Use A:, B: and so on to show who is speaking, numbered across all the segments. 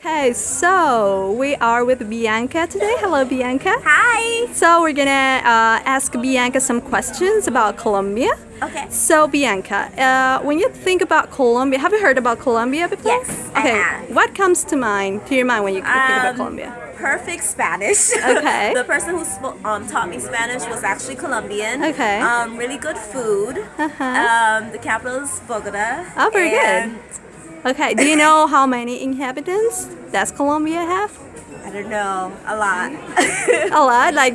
A: Okay, so we are with Bianca today. Hello, Bianca.
B: Hi.
A: So we're gonna uh, ask Bianca some questions about Colombia.
B: Okay.
A: So Bianca, uh, when you think about Colombia, have you heard about Colombia before?
B: Yes, I
A: Okay.
B: have.
A: What comes to mind to your mind when you think about
B: Um,
A: Colombia?
B: Perfect Spanish.
A: Okay.
B: the person who um, taught me Spanish was actually Colombian.
A: Okay.
B: Um, really good food.
A: Uh-huh.
B: Um, the capital is Bogota.
A: Oh, very good. Okay. Do you know how many inhabitants does Colombia have?
B: I don't know, a lot.
A: A lot. Like,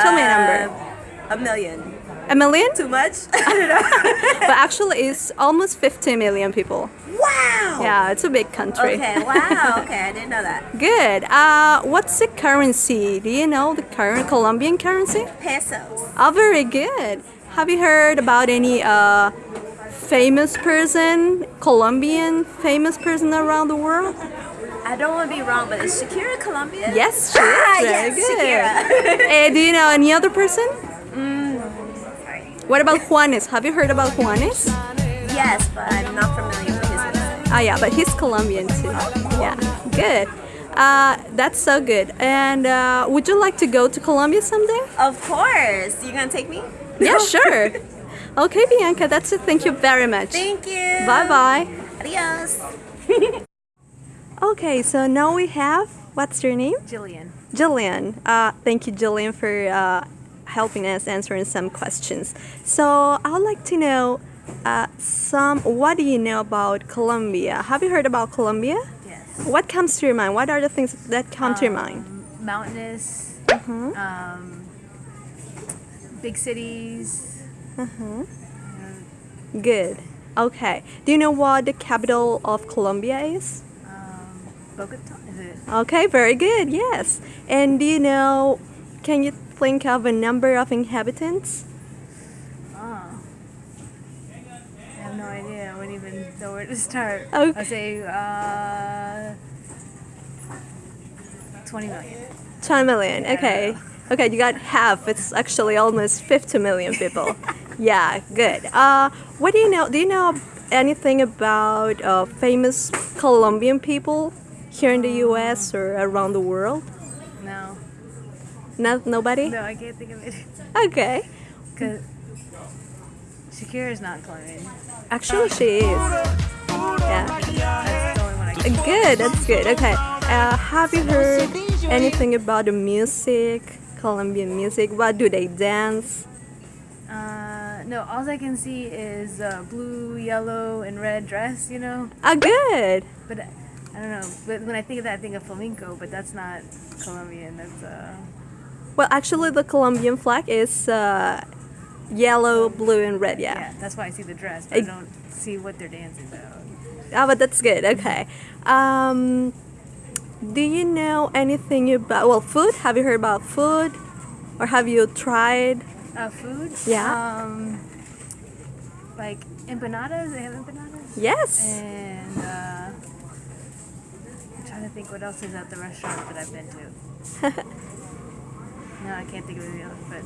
A: tell me a number.
B: Uh, A million.
A: A million?
B: Too much? I don't know.
A: But actually, it's almost 50 million people.
B: wow.
A: Yeah, it's a big country.
B: Okay. Wow. Okay, I didn't know that.
A: Good. Uh, what's the currency? Do you know the current Colombian currency?
B: Pesos.
A: Oh, very good. Have you heard about any uh, famous person, Colombian famous person around the world?
B: I don't want to be wrong, but is Shakira Colombian?
A: Yes, she is. Very
B: yes,
A: good.
B: Shakira.
A: Eh, do you know any other person?
B: Mm.
A: What about Juanes? Have you heard about Juanes?
B: yes, but I'm not familiar with his music.
A: Ah, yeah, but he's Colombian too. Yeah, good. Uh, that's so good. And uh, would you like to go to Colombia someday?
B: Of course. You gonna take me?
A: Yeah, sure. Okay, Bianca, that's it. Thank you very much.
B: Thank you.
A: Bye bye.
B: Adios.
A: Okay, so now we have what's your name?
B: Jillian.
A: Jillian. Uh, thank you, Jillian, for uh, helping us answering some questions. So I would like to know uh, some. What do you know about Colombia? Have you heard about Colombia?
C: Yes.
A: What comes to your mind? What are the things that come to your mind?
C: Um, mountainous,
A: Mhm.
C: um, big cities.
A: Good. Okay. Do you know what the capital of Colombia is?
C: Um, Bogota, is it?
A: Okay, very good. Yes. And do you know? Can you think of a number of inhabitants?
C: Oh. I have no idea. I wouldn't even know where to start.
A: Okay.
C: I'll say uh, 20 million.
A: 20 million. Okay. Okay, you got half. It's actually almost 50 million people. yeah, good. Uh, what do you know? Do you know anything about uh, famous Colombian people here in the U.S. or around the world?
C: No.
A: Not nobody.
C: No, I can't think of it.
A: Okay.
C: Because Shakira is not Colombian.
A: Actually, she is. Yeah.
C: That's the only one
A: Good. That's good. Okay. Uh, have you heard anything about the music? Colombian music. What do they dance?
C: Uh, no, all I can see is uh, blue, yellow, and red dress, you know?
A: Ah, good.
C: But I don't know. But when I think of that, I think of flamenco, but that's not Colombian. That's uh.
A: Well, actually, the Colombian flag is uh, yellow, blue, and red. Yeah.
C: Yeah, that's why I see the dress, but I
A: Ex-
C: don't see what they're dancing about.
A: Ah, but that's good. Okay. Um, do you know anything about well food? Have you heard about food, or have you tried?
C: Uh, food.
A: Yeah.
C: Um. Like empanadas. They have empanadas.
A: Yes.
C: And uh, I'm trying to think what else is at the restaurant that I've been to. no, I can't think of anything else. But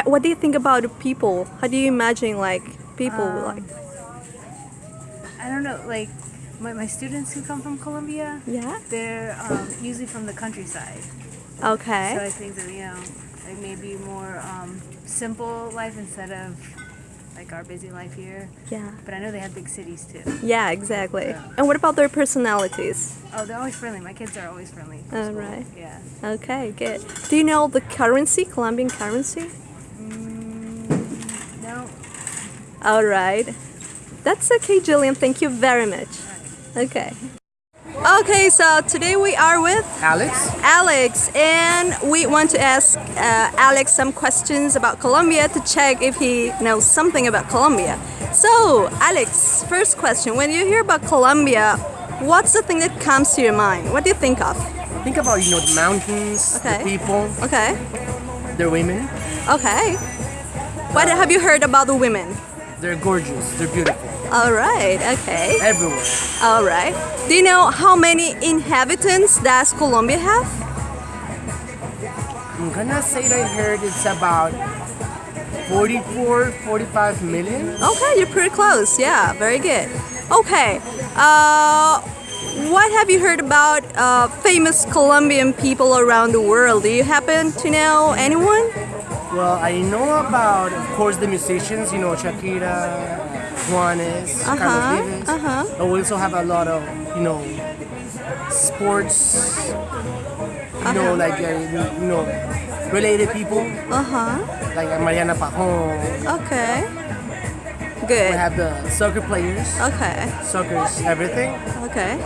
A: Uh, What do you think about people? How do you imagine like people
C: Um,
A: like?
C: I don't know. Like my, my students who come from Colombia,
A: Yeah.
C: they're um, usually from the countryside.
A: Okay.
C: So I think that you know, like maybe more um, simple life instead of like our busy life here.
A: yeah.
C: But I know they have big cities too.
A: Yeah. Exactly.
C: Yeah.
A: And what about their personalities?
C: Oh, they're always friendly. My kids are always friendly. from
A: Oh,
C: school.
A: right.
C: Yeah.
A: Okay. Good. Do you know the currency, Colombian currency?
C: Mm, no.
A: All right. That's okay, Jillian. Thank you very much. Okay. Okay, so today we are with
D: Alex?
A: Alex, and we want to ask uh, Alex some questions about Colombia to check if he knows something about Colombia. So, Alex, first question: When you hear about Colombia, what's the thing that comes to your mind? What do you think of?
D: Think about, you know, the mountains,
A: Okay.
D: the people,
A: Okay,
D: the women.
A: okay. What have you heard about the women?
D: They're gorgeous, they're beautiful,
A: All right, okay.
D: everywhere.
A: All right. Do you know how many inhabitants does Colombia have?
D: I'm gonna say that I heard it's about 44, 45 million.
A: Okay, you're pretty close. Yeah, very good. Okay. Uh, what have you heard about uh, famous Colombian people around the world? Do you happen to know anyone?
E: Well, I know about, of course, the musicians. You know, Shakira, Juanes,
A: Uh-huh,
E: Carlos Vives.
A: uh-huh.
E: But we also have a lot of, you know, sports. You know, like uh, you know, related people
A: Uh huh.
E: like Mariana Pajon.
A: Okay. Good.
E: We have the soccer players.
A: Okay.
E: Soccer's everything.
A: Okay.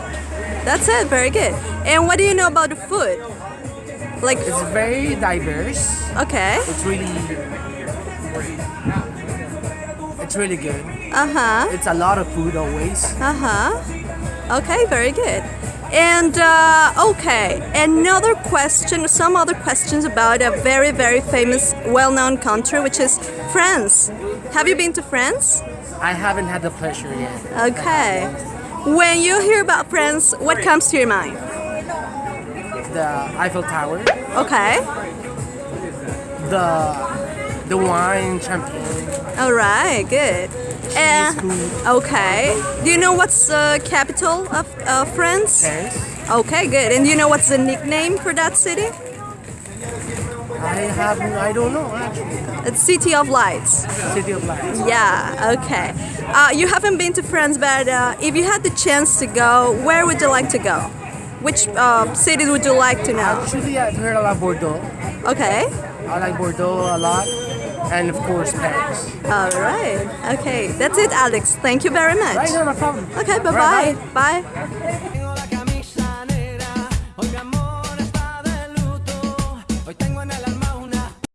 A: That's it. Very good. And what do you know about the food? Like,
E: It's very diverse.
A: okay.
E: It's really, it's really good.
A: Uh huh.
E: It's a lot of food always.
A: Uh huh. Okay, very good. And uh, okay, another question, some other questions about a very, very famous, well known country, which is France. Have you been to France?
E: I haven't had the pleasure yet.
A: Okay. When you hear about France, what comes to your mind?
E: The Eiffel Tower,
A: Okay.
E: the the wine, champagne,
A: All right, good.
E: Food,
A: okay. Do you know what's the capital of uh, France?
E: Paris.
A: Okay, good. And do you know what's the nickname for that city?
E: I have I don't know actually.
A: It's City of Lights.
E: City of Lights.
A: Yeah, okay. Uh, you haven't been to France, but uh, if you had the chance to go, where would you like to go? Which uh, cities would you like to know?
E: Actually, I've heard a lot of Bordeaux.
A: Okay.
E: I like Bordeaux a lot, and of course Paris.
A: All right. Okay. That's it, Alex. Thank you very much.
E: Right, no, no problem.
A: Okay. Bye-bye.
E: Right,
A: Bye.